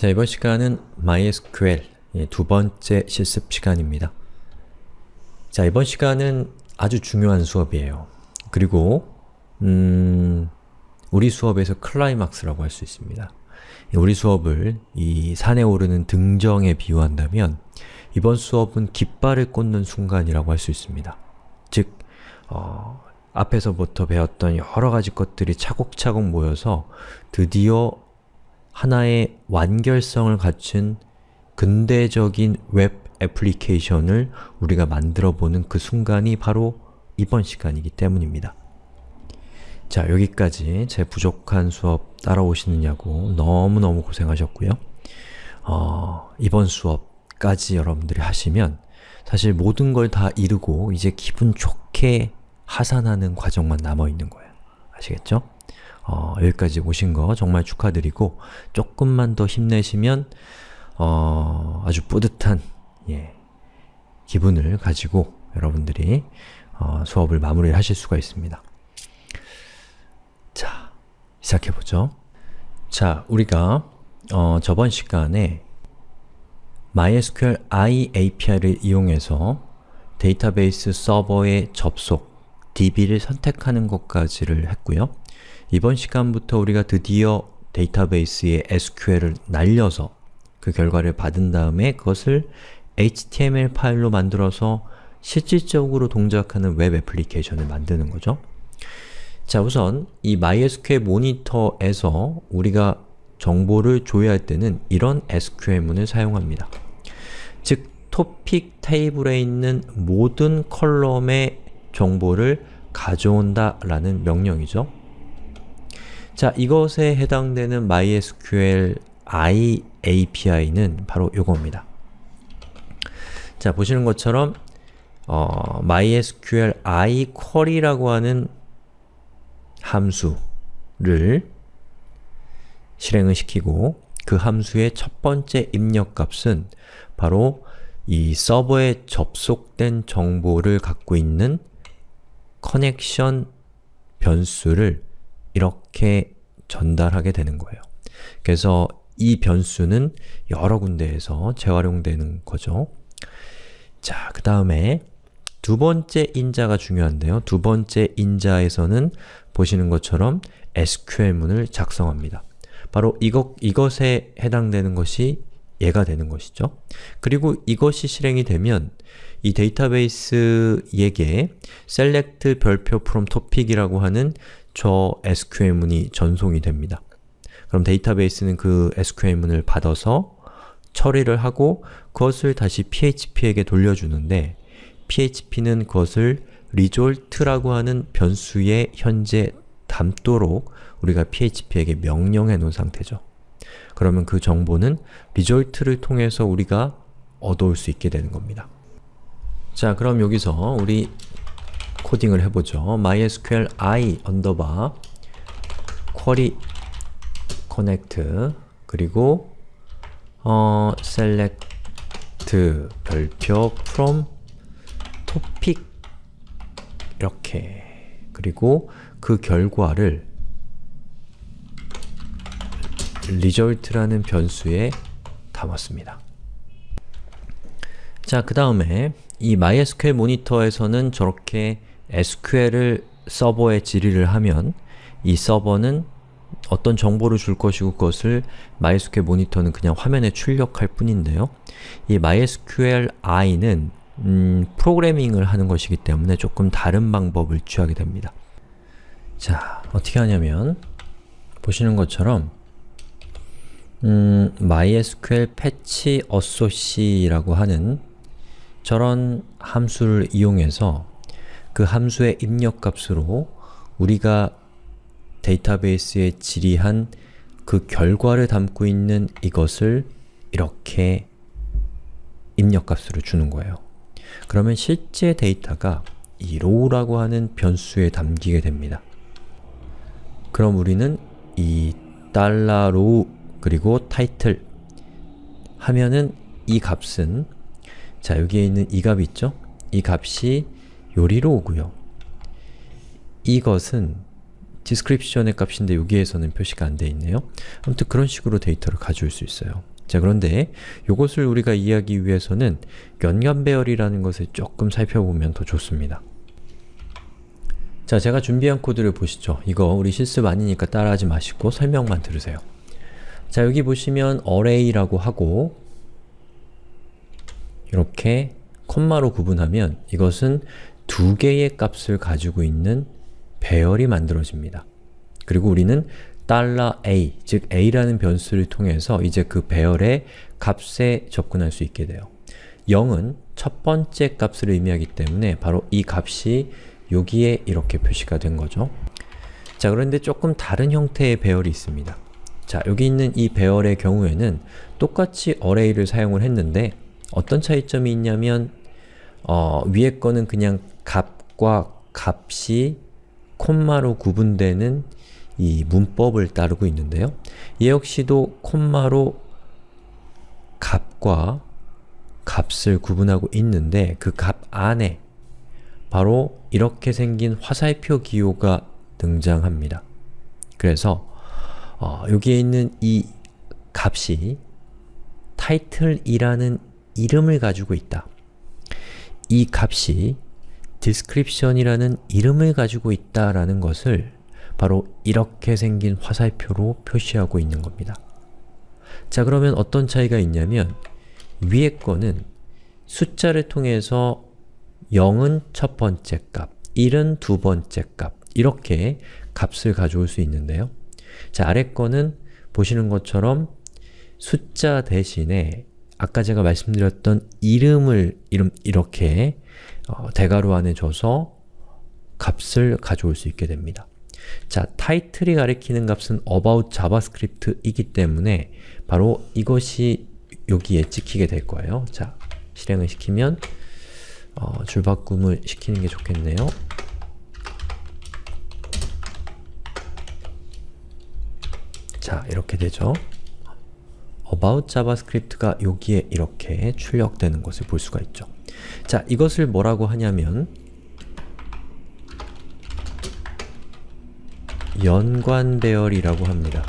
자, 이번 시간은 MySQL 예, 두 번째 실습 시간입니다. 자, 이번 시간은 아주 중요한 수업이에요. 그리고 음, 우리 수업에서 클라이막스라고 할 수 있습니다. 우리 수업을 이 산에 오르는 등정에 비유한다면 이번 수업은 깃발을 꽂는 순간이라고 할 수 있습니다. 즉, 어, 앞에서부터 배웠던 여러 가지 것들이 차곡차곡 모여서 드디어 하나의 완결성을 갖춘 근대적인 웹 애플리케이션을 우리가 만들어보는 그 순간이 바로 이번 시간이기 때문입니다. 자, 여기까지 제 부족한 수업 따라오시느냐고 너무너무 고생하셨고요. 어, 이번 수업까지 여러분들이 하시면 사실 모든 걸 다 이루고 이제 기분 좋게 하산하는 과정만 남아있는 거예요. 아시겠죠? 어, 여기까지 오신 거 정말 축하드리고 조금만 더 힘내시면 어, 아주 뿌듯한 예, 기분을 가지고 여러분들이 어, 수업을 마무리 하실 수가 있습니다. 자, 시작해보죠. 자, 우리가 어, 저번 시간에 MySQL i API를 이용해서 데이터베이스 서버의 접속, DB를 선택하는 것까지를 했고요. 이번 시간부터 우리가 드디어 데이터베이스에 SQL을 날려서 그 결과를 받은 다음에 그것을 HTML 파일로 만들어서 실질적으로 동작하는 웹 애플리케이션을 만드는 거죠. 자 우선 이 MySQL 모니터에서 우리가 정보를 조회할 때는 이런 SQL문을 사용합니다. 즉, 토픽 테이블에 있는 모든 column의 정보를 가져온다 라는 명령이죠. 자, 이것에 해당되는 mysqli API는 바로 이겁니다. 자, 보시는 것처럼 어, mysqli query라고 하는 함수를 실행을 시키고 그 함수의 첫 번째 입력값은 바로 이 서버에 접속된 정보를 갖고 있는 커넥션 변수를 이렇게 전달하게 되는 거예요. 그래서 이 변수는 여러 군데에서 재활용되는 거죠. 자, 그 다음에 두 번째 인자가 중요한데요. 두 번째 인자에서는 보시는 것처럼 SQL문을 작성합니다. 바로 이것, 이것에 해당되는 것이 얘가 되는 것이죠. 그리고 이것이 실행이 되면 이 데이터베이스에게 select 별표 from topic이라고 하는 저 SQL문이 전송이 됩니다. 그럼 데이터베이스는 그 SQL문을 받아서 처리를 하고 그것을 다시 PHP에게 돌려주는데 PHP는 그것을 result라고 하는 변수에 현재 담도록 우리가 PHP에게 명령해 놓은 상태죠. 그러면 그 정보는 result를 통해서 우리가 얻어올 수 있게 되는 겁니다. 자, 그럼 여기서 우리 코딩을 해보죠. mysqli 언더바 query connect 그리고 어, select 별표 from topic 이렇게 그리고 그 결과를 result라는 변수에 담았습니다. 자, 그 다음에 이 MySQL 모니터에서는 저렇게 SQL을 서버에 질의를 하면 이 서버는 어떤 정보를 줄 것이고 그것을 MySQL 모니터는 그냥 화면에 출력할 뿐인데요. 이 MySQL-i는 음, 프로그래밍을 하는 것이기 때문에 조금 다른 방법을 취하게 됩니다. 자, 어떻게 하냐면 보시는 것처럼 음, MySQL patch associate라고 하는 저런 함수를 이용해서 그 함수의 입력값으로 우리가 데이터베이스에 질의한 그 결과를 담고 있는 이것을 이렇게 입력값으로 주는 거예요. 그러면 실제 데이터가 이 row라고 하는 변수에 담기게 됩니다. 그럼 우리는 이 $row 그리고 title 하면은 이 값은 자 여기에 있는 이 값이 있죠? 이 값이 요리로 오고요. 이것은 description의 값인데 여기에서는 표시가 안 돼 있네요. 아무튼 그런 식으로 데이터를 가져올 수 있어요. 자 그런데 이것을 우리가 이해하기 위해서는 연관 배열이라는 것을 조금 살펴보면 더 좋습니다. 자, 제가 준비한 코드를 보시죠. 이거 우리 실습 아니니까 따라하지 마시고 설명만 들으세요. 자, 여기 보시면 array라고 하고 이렇게 콤마로 구분하면 이것은 두 개의 값을 가지고 있는 배열이 만들어집니다. 그리고 우리는 $a, 즉 a라는 변수를 통해서 이제 그 배열의 값에 접근할 수 있게 돼요. 0은 첫 번째 값을 의미하기 때문에 바로 이 값이 여기에 이렇게 표시가 된 거죠. 자 그런데 조금 다른 형태의 배열이 있습니다. 자 여기 있는 이 배열의 경우에는 똑같이 array를 사용을 했는데 어떤 차이점이 있냐면 어, 위에 거는 그냥 값과 값이 콤마로 구분되는 이 문법을 따르고 있는데요. 얘 역시도 콤마로 값과 값을 구분하고 있는데 그 값 안에 바로 이렇게 생긴 화살표 기호가 등장합니다. 그래서 어, 여기에 있는 이 값이 title이라는 이름을 가지고 있다. 이 값이 description이라는 이름을 가지고 있다라는 것을 바로 이렇게 생긴 화살표로 표시하고 있는 겁니다. 자 그러면 어떤 차이가 있냐면 위에 거는 숫자를 통해서 0은 첫 번째 값, 1은 두 번째 값 이렇게 값을 가져올 수 있는데요. 자 아래 거는 보시는 것처럼 숫자 대신에 아까 제가 말씀드렸던 이름을 이름 이렇게 어, 대괄호 안에 줘서 값을 가져올 수 있게 됩니다. 자, 타이틀이 가리키는 값은 about javascript이기 때문에 바로 이것이 여기에 찍히게 될 거예요. 자, 실행을 시키면 어, 줄바꿈을 시키는 게 좋겠네요. 자, 이렇게 되죠. about javascript가 여기에 이렇게 출력되는 것을 볼 수가 있죠. 자, 이것을 뭐라고 하냐면 연관 배열이라고 합니다.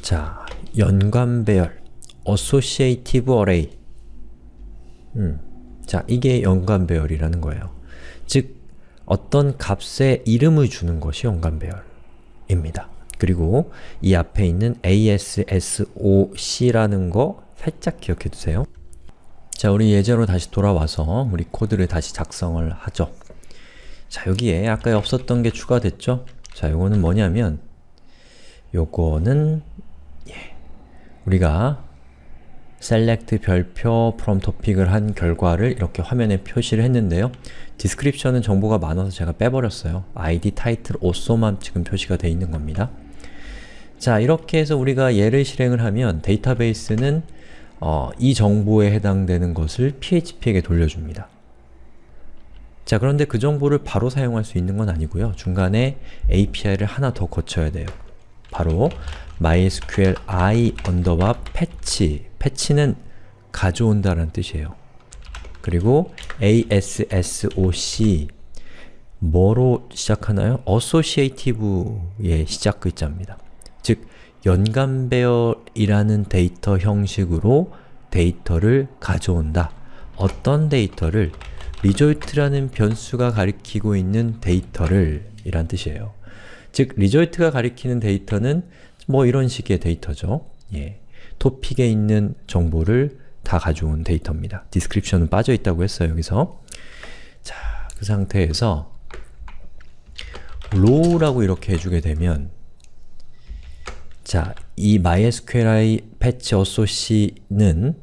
자, 연관 배열 associative array 음, 자, 이게 연관 배열이라는 거예요. 즉, 어떤 값에 이름을 주는 것이 연관 배열입니다. 그리고 이 앞에 있는 ASSOC라는 거 살짝 기억해 두세요. 자, 우리 예제로 다시 돌아와서 우리 코드를 다시 작성을 하죠. 자, 여기에 아까 없었던 게 추가됐죠? 자, 요거는 뭐냐면 요거는 예, 우리가 select 별표 from topic을 한 결과를 이렇게 화면에 표시를 했는데요. description은 정보가 많아서 제가 빼버렸어요. id, title, also만 지금 표시가 되어 있는 겁니다. 자, 이렇게 해서 우리가 얘를 실행을 하면 데이터베이스는 어, 이 정보에 해당되는 것을 php에게 돌려줍니다. 자, 그런데 그 정보를 바로 사용할 수 있는 건 아니고요. 중간에 API를 하나 더 거쳐야 돼요. 바로 mysqli 언더바 fetch fetch는 가져온다는 뜻이에요. 그리고 ASSOC 뭐로 시작하나요? associative의 시작 글자입니다. 즉, 연관배열이라는 데이터 형식으로 데이터를 가져온다. 어떤 데이터를? result라는 변수가 가리키고 있는 데이터를 이란 뜻이에요. 즉, result가 가리키는 데이터는 뭐 이런 식의 데이터죠. 예. 토픽에 있는 정보를 다 가져온 데이터입니다. description은 빠져있다고 했어요, 여기서. 자, 그 상태에서 row라고 이렇게 해주게 되면 자, 이 MySQLi patch assoc는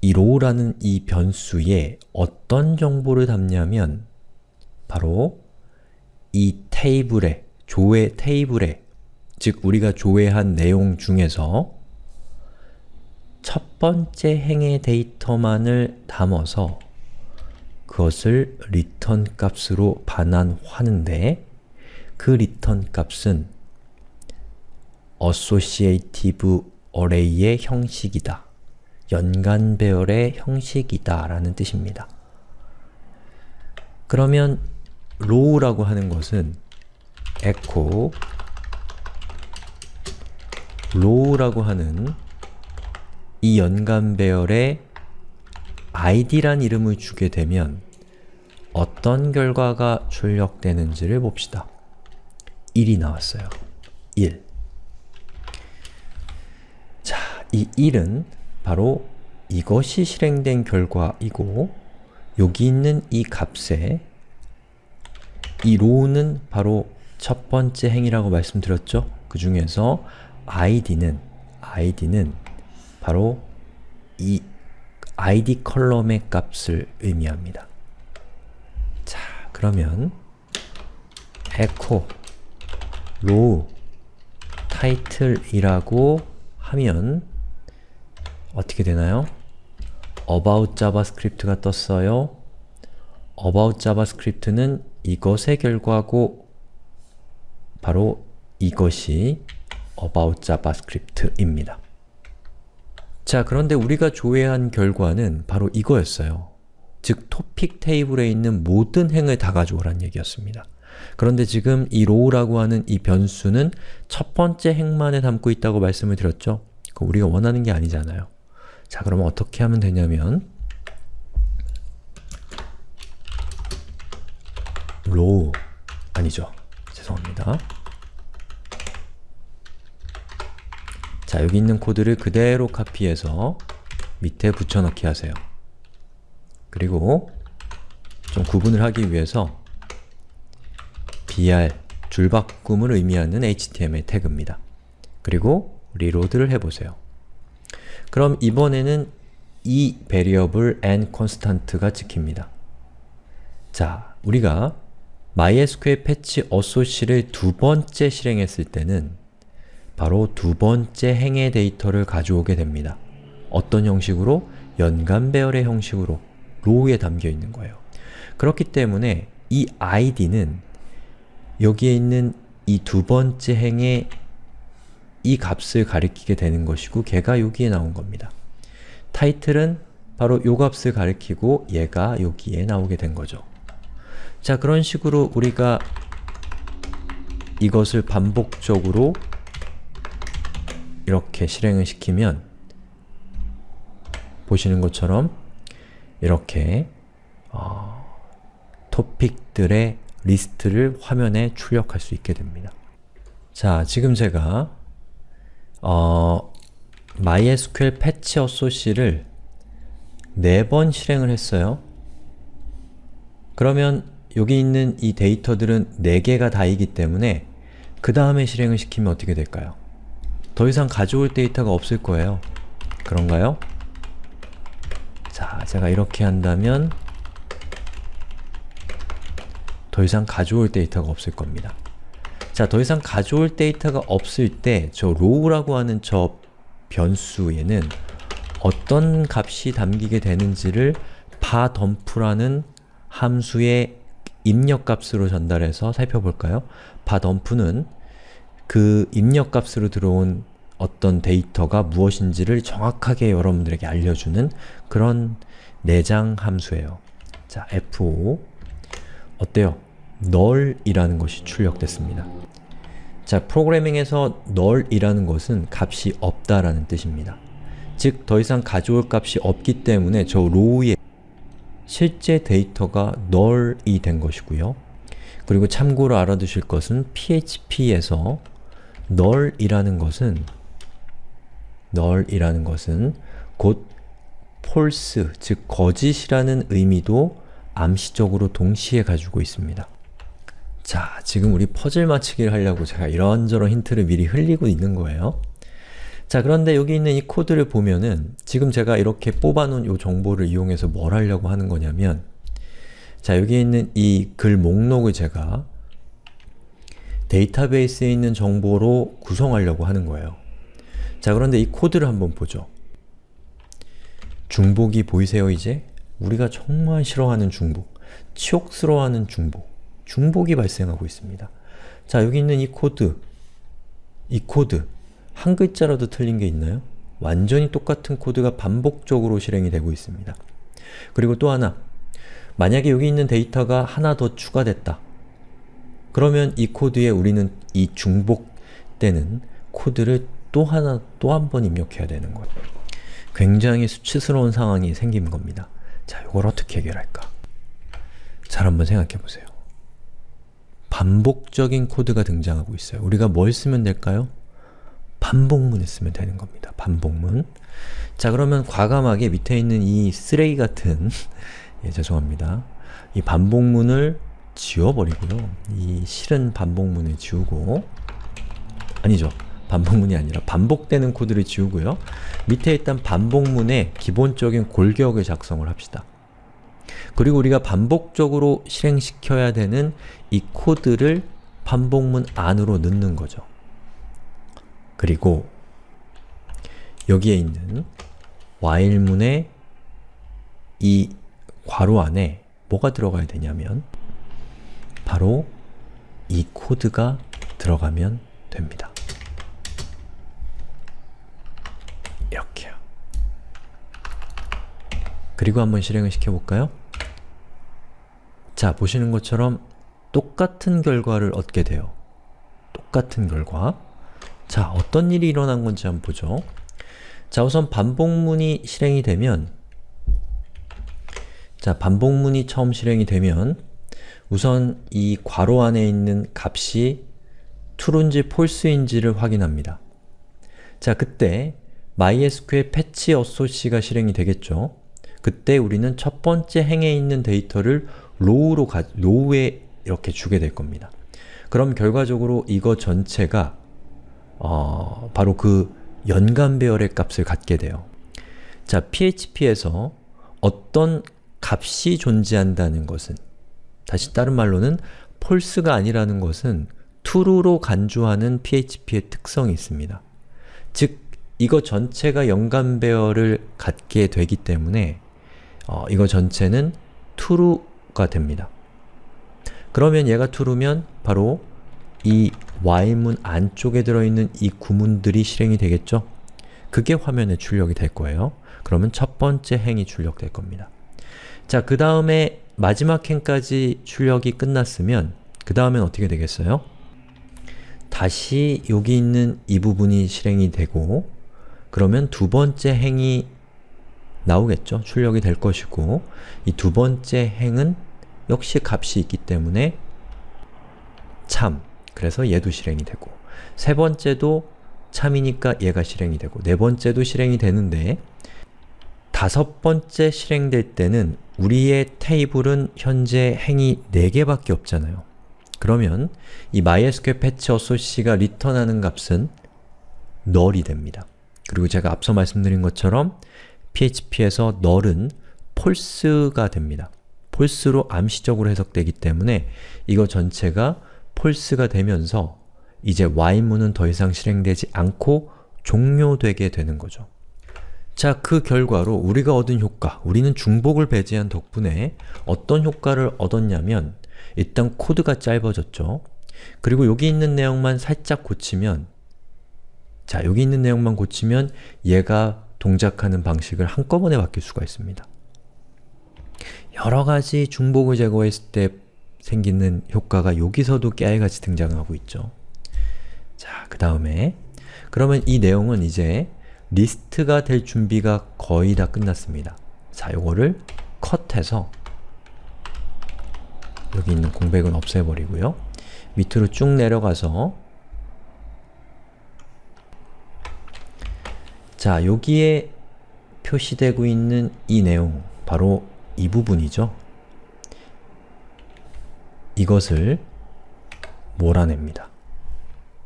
이 row라는 이 변수에 어떤 정보를 담냐면 바로 이 테이블에, 조회 테이블에 즉 우리가 조회한 내용 중에서 첫 번째 행의 데이터만을 담아서 그것을 return 값으로 반환하는데 그 return 값은 associative array의 형식이다. 연간 배열의 형식이다 라는 뜻입니다. 그러면 row라고 하는 것은 echo row라고 하는 이 연간 배열에 id란 이름을 주게 되면 어떤 결과가 출력되는지를 봅시다. 1이 나왔어요. 1 자, 이 1은 바로 이것이 실행된 결과이고 여기 있는 이 값에 이 row는 바로 첫 번째 행이라고 말씀드렸죠? 그 중에서 id는 id는 바로 이 id 컬럼의 값을 의미합니다. 자, 그러면 echo row title이라고 하면 어떻게 되나요? about javascript가 떴어요. about javascript는 이것의 결과고 바로 이것이 about javascript입니다. 자, 그런데 우리가 조회한 결과는 바로 이거였어요. 즉, 토픽 테이블에 있는 모든 행을 다 가져오란 얘기였습니다. 그런데 지금 이 row라고 하는 이 변수는 첫 번째 행만에 담고 있다고 말씀을 드렸죠? 우리가 원하는 게 아니잖아요. 자, 그러면 어떻게 하면 되냐면 row 아니죠. 죄송합니다. 자, 여기 있는 코드를 그대로 카피해서 밑에 붙여넣기 하세요. 그리고 좀 구분을 하기 위해서 br, 줄바꿈을 의미하는 html 태그입니다. 그리고 리로드를 해보세요. 그럼 이번에는 이 variable n constant가 찍힙니다. 자, 우리가 MySQL 패치 associate를 두 번째 실행했을 때는 바로 두 번째 행의 데이터를 가져오게 됩니다. 어떤 형식으로? 연간 배열의 형식으로 row에 담겨 있는 거예요. 그렇기 때문에 이 id는 여기에 있는 이 두 번째 행의 이 값을 가리키게 되는 것이고 걔가 여기에 나온 겁니다. 타이틀은 바로 요 값을 가리키고 얘가 여기에 나오게 된 거죠. 자, 그런 식으로 우리가 이것을 반복적으로 이렇게 실행을 시키면 보시는 것처럼 이렇게 어, 토픽들의 리스트를 화면에 출력할 수 있게 됩니다. 자, 지금 제가 어, MySQL 패치 어소시를 4번 실행을 했어요. 그러면 여기 있는 이 데이터들은 4개가 다이기 때문에 그 다음에 실행을 시키면 어떻게 될까요? 더 이상 가져올 데이터가 없을 거예요. 그런가요? 자, 제가 이렇게 한다면 더 이상 가져올 데이터가 없을 겁니다. 자, 더 이상 가져올 데이터가 없을 때 저 row라고 하는 저 변수에는 어떤 값이 담기게 되는지를 바덤프라는 함수의 입력값으로 전달해서 살펴볼까요? 바덤프는 그 입력값으로 들어온 어떤 데이터가 무엇인지를 정확하게 여러분들에게 알려주는 그런 내장 함수예요. 자, f5 어때요? Null이라는 것이 출력됐습니다. 자, 프로그래밍에서 null이라는 것은 값이 없다라는 뜻입니다. 즉, 더 이상 가져올 값이 없기 때문에 저 row의 실제 데이터가 null이 된 것이고요. 그리고 참고로 알아두실 것은 PHP에서 null이라는 것은 null이라는 것은 곧 false, 즉 거짓이라는 의미도 암시적으로 동시에 가지고 있습니다. 자, 지금 우리 퍼즐 맞추기를 하려고 제가 이런저런 힌트를 미리 흘리고 있는 거예요. 자, 그런데 여기 있는 이 코드를 보면은 지금 제가 이렇게 뽑아놓은 이 정보를 이용해서 뭘 하려고 하는 거냐면 자, 여기 있는 이 글 목록을 제가 데이터베이스에 있는 정보로 구성하려고 하는 거예요. 자, 그런데 이 코드를 한번 보죠. 중복이 보이세요, 이제? 우리가 정말 싫어하는 중복, 치욕스러워하는 중복, 중복이 발생하고 있습니다. 자, 여기 있는 이 코드, 이 코드, 한 글자라도 틀린 게 있나요? 완전히 똑같은 코드가 반복적으로 실행이 되고 있습니다. 그리고 또 하나, 만약에 여기 있는 데이터가 하나 더 추가됐다. 그러면 이 코드에 우리는 이 중복되는 코드를 또 하나, 또 한 번 입력해야 되는 거예요. 굉장히 수치스러운 상황이 생긴 겁니다. 자, 이걸 어떻게 해결할까? 잘 한번 생각해 보세요. 반복적인 코드가 등장하고 있어요. 우리가 뭘 쓰면 될까요? 반복문을 쓰면 되는 겁니다. 반복문. 자 그러면 과감하게 밑에 있는 이 쓰레기 같은 예, 죄송합니다. 이 반복문을 지워버리고요. 이 싫은 반복문을 지우고 아니죠. 반복문이 아니라 반복되는 코드를 지우고요. 밑에 일단 반복문의 기본적인 골격을 작성을 합시다. 그리고 우리가 반복적으로 실행시켜야 되는 이 코드를 반복문 안으로 넣는 거죠. 그리고 여기에 있는 while문의 이 괄호 안에 뭐가 들어가야 되냐면 바로 이 코드가 들어가면 됩니다. 이렇게요. 그리고 한번 실행을 시켜볼까요? 자, 보시는 것처럼 똑같은 결과를 얻게 돼요. 똑같은 결과. 자, 어떤 일이 일어난 건지 한번 보죠. 자, 우선 반복문이 실행이 되면 자, 반복문이 처음 실행이 되면 우선 이 괄호 안에 있는 값이 true인지 false인지를 확인합니다. 자, 그때 MySQL 패치 어소시가 실행이 되겠죠. 그때 우리는 첫 번째 행에 있는 데이터를 row로 가, row에 이렇게 주게 될 겁니다. 그럼 결과적으로 이거 전체가 어, 바로 그 연간 배열의 값을 갖게 돼요. 자, PHP에서 어떤 값이 존재한다는 것은 다시 다른 말로는 false가 아니라는 것은 true로 간주하는 PHP의 특성이 있습니다. 즉, 이거 전체가 연간 배열을 갖게 되기 때문에 어, 이거 전체는 true가 됩니다. 그러면 얘가 true면 바로 이 while문 안쪽에 들어있는 이 구문들이 실행이 되겠죠? 그게 화면에 출력이 될 거예요. 그러면 첫 번째 행이 출력될 겁니다. 자, 그 다음에 마지막 행까지 출력이 끝났으면 그 다음엔 어떻게 되겠어요? 다시 여기 있는 이 부분이 실행이 되고 그러면 두 번째 행이 나오겠죠? 출력이 될 것이고 이 두 번째 행은 역시 값이 있기 때문에 참, 그래서 얘도 실행이 되고 세 번째도 참이니까 얘가 실행이 되고 네 번째도 실행이 되는데 다섯 번째 실행될 때는 우리의 테이블은 현재 행이 4개밖에 없잖아요. 그러면 이 MySQL 패치 어소시가 리턴하는 값은 null이 됩니다. 그리고 제가 앞서 말씀드린 것처럼 PHP에서 null은 false가 됩니다. false로 암시적으로 해석되기 때문에 이거 전체가 false가 되면서 이제 while문은 더 이상 실행되지 않고 종료되게 되는 거죠. 자, 그 결과로 우리가 얻은 효과, 우리는 중복을 배제한 덕분에 어떤 효과를 얻었냐면 일단 코드가 짧아졌죠. 그리고 여기 있는 내용만 살짝 고치면 자, 여기 있는 내용만 고치면 얘가 동작하는 방식을 한꺼번에 바뀔 수가 있습니다. 여러가지 중복을 제거했을 때 생기는 효과가 여기서도 깨알같이 등장하고 있죠. 자, 그 다음에 그러면 이 내용은 이제 리스트가 될 준비가 거의 다 끝났습니다. 자, 요거를 컷해서 여기 있는 공백은 없애버리고요. 밑으로 쭉 내려가서 자, 여기에 표시되고 있는 이 내용, 바로 이 부분이죠. 이것을 몰아냅니다.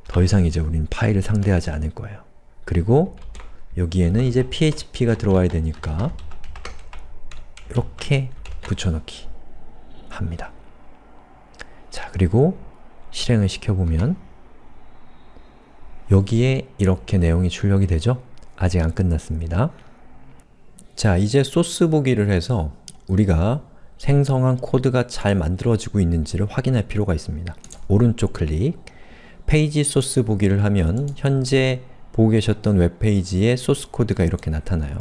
더 이상 이제 우린 파일을 상대하지 않을 거예요. 그리고 여기에는 이제 php가 들어와야 되니까 이렇게 붙여넣기 합니다. 자, 그리고 실행을 시켜보면 여기에 이렇게 내용이 출력이 되죠? 아직 안 끝났습니다. 자, 이제 소스 보기를 해서 우리가 생성한 코드가 잘 만들어지고 있는지를 확인할 필요가 있습니다. 오른쪽 클릭, 페이지 소스 보기를 하면 현재 보고 계셨던 웹페이지의 소스 코드가 이렇게 나타나요.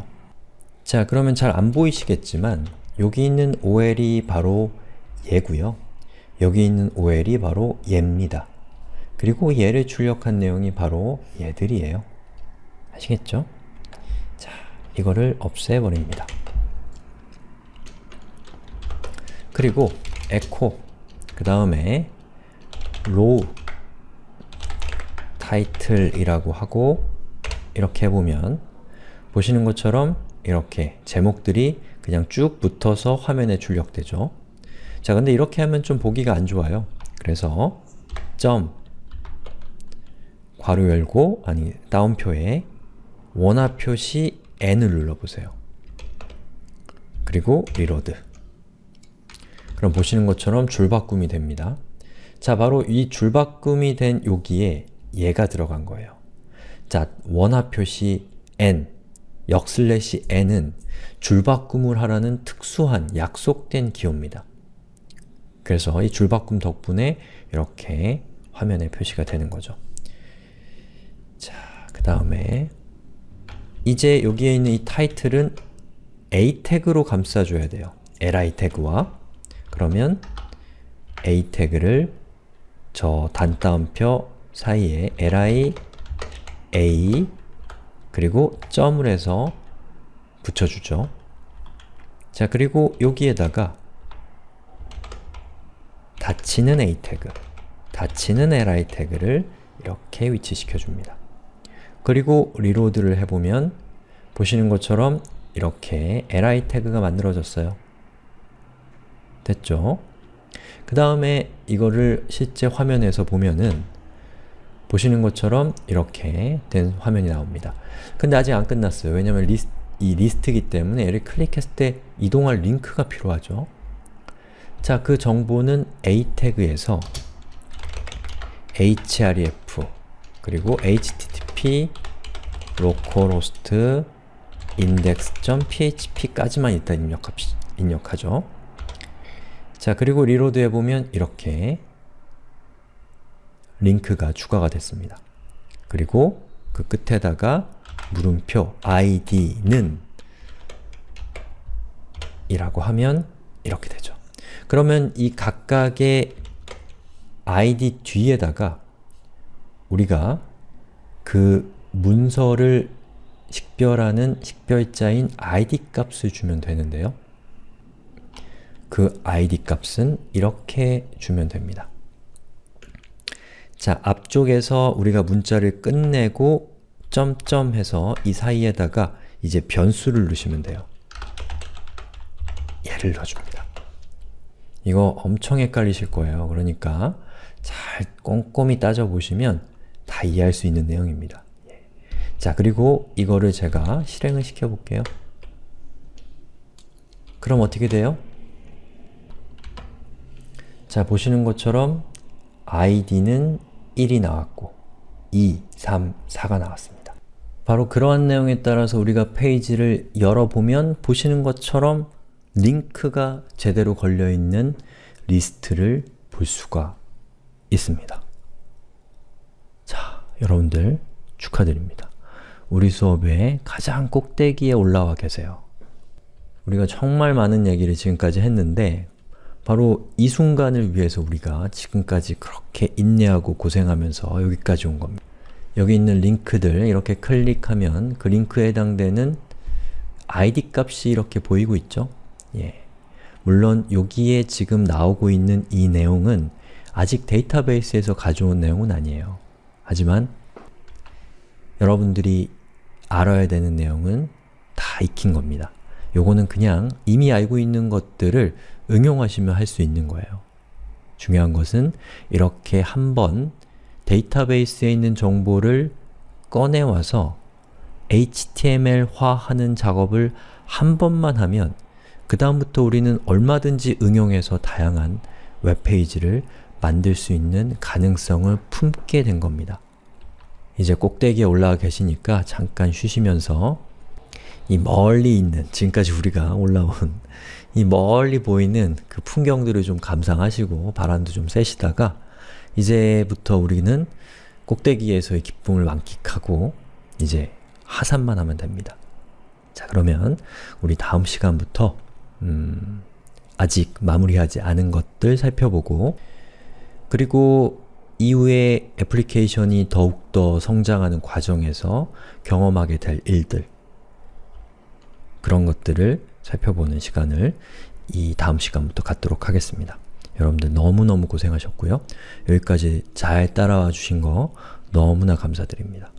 자, 그러면 잘 안 보이시겠지만 여기 있는 OL이 바로 얘고요. 여기 있는 OL이 바로 얘입니다. 그리고 얘를 출력한 내용이 바로 얘들이에요. 아시겠죠? 자, 이거를 없애버립니다. 그리고 echo 그 다음에 row title이라고 하고 이렇게 해보면 보시는 것처럼 이렇게 제목들이 그냥 쭉 붙어서 화면에 출력되죠. 자, 근데 이렇게 하면 좀 보기가 안 좋아요. 그래서 점 괄호 열고 아니 따옴표에 원화 표시 n을 눌러보세요. 그리고 reload 그럼 보시는 것처럼 줄바꿈이 됩니다. 자, 바로 이 줄바꿈이 된 여기에 얘가 들어간 거예요. 자, 원화 표시 n, 역슬래시 n은 줄바꿈을 하라는 특수한 약속된 기호입니다. 그래서 이 줄바꿈 덕분에 이렇게 화면에 표시가 되는 거죠. 자, 그 다음에 이제 여기에 있는 이 타이틀은 a 태그로 감싸줘야 돼요. li 태그와 그러면 a 태그를 저 단따옴표 사이에 li a 그리고 점을 해서 붙여주죠. 자, 그리고 여기에다가 닫히는 a 태그, 닫히는 li 태그를 이렇게 위치시켜줍니다. 그리고 리로드를 해보면 보시는 것처럼 이렇게 li 태그가 만들어졌어요. 됐죠? 그 다음에 이거를 실제 화면에서 보면은 보시는 것처럼 이렇게 된 화면이 나옵니다. 근데 아직 안 끝났어요. 왜냐면 리스, 이 리스트이기 때문에 얘를 클릭했을 때 이동할 링크가 필요하죠. 자, 그 정보는 a 태그에서 href 그리고 http localhost index.php까지만 일단 입력합시, 입력하죠. 자, 그리고 reload 해보면 이렇게 링크가 추가가 됐습니다. 그리고 그 끝에다가 물음표 id는 이라고 하면 이렇게 되죠. 그러면 이 각각의 id 뒤에다가 우리가 그 문서를 식별하는 식별자인 id 값을 주면 되는데요. 그 id 값은 이렇게 주면 됩니다. 자, 앞쪽에서 우리가 문자를 끝내고 점점 해서 이 사이에다가 이제 변수를 넣으시면 돼요. 얘를 넣어줍니다. 이거 엄청 헷갈리실 거예요. 그러니까 잘 꼼꼼히 따져보시면 다 이해할 수 있는 내용입니다. 예. 자, 그리고 이거를 제가 실행을 시켜볼게요. 그럼 어떻게 돼요? 자, 보시는 것처럼 id는 1이 나왔고 2, 3, 4가 나왔습니다. 바로 그러한 내용에 따라서 우리가 페이지를 열어보면 보시는 것처럼 링크가 제대로 걸려있는 리스트를 볼 수가 있습니다. 자, 여러분들 축하드립니다. 우리 수업의 가장 꼭대기에 올라와 계세요. 우리가 정말 많은 얘기를 지금까지 했는데 바로 이 순간을 위해서 우리가 지금까지 그렇게 인내하고 고생하면서 여기까지 온 겁니다. 여기 있는 링크들 이렇게 클릭하면 그 링크에 해당되는 id 값이 이렇게 보이고 있죠? 예. 물론 여기에 지금 나오고 있는 이 내용은 아직 데이터베이스에서 가져온 내용은 아니에요. 하지만 여러분들이 알아야 되는 내용은 다 익힌 겁니다. 요거는 그냥 이미 알고 있는 것들을 응용하시면 할 수 있는 거예요. 중요한 것은 이렇게 한번 데이터베이스에 있는 정보를 꺼내와서 HTML화하는 작업을 한 번만 하면 그 다음부터 우리는 얼마든지 응용해서 다양한 웹페이지를 만들 수 있는 가능성을 품게 된 겁니다. 이제 꼭대기에 올라와 계시니까 잠깐 쉬시면서 이 멀리 있는, 지금까지 우리가 올라온 이 멀리 보이는 그 풍경들을 좀 감상하시고 바람도 좀 쐬시다가 이제부터 우리는 꼭대기에서의 기쁨을 만끽하고 이제 하산만 하면 됩니다. 자 그러면 우리 다음 시간부터 음, 아직 마무리하지 않은 것들 살펴보고 그리고 이후에 애플리케이션이 더욱더 성장하는 과정에서 경험하게 될 일들 그런 것들을 살펴보는 시간을 이 다음 시간부터 갖도록 하겠습니다. 여러분들 너무너무 고생하셨고요. 여기까지 잘 따라와 주신 거 너무나 감사드립니다.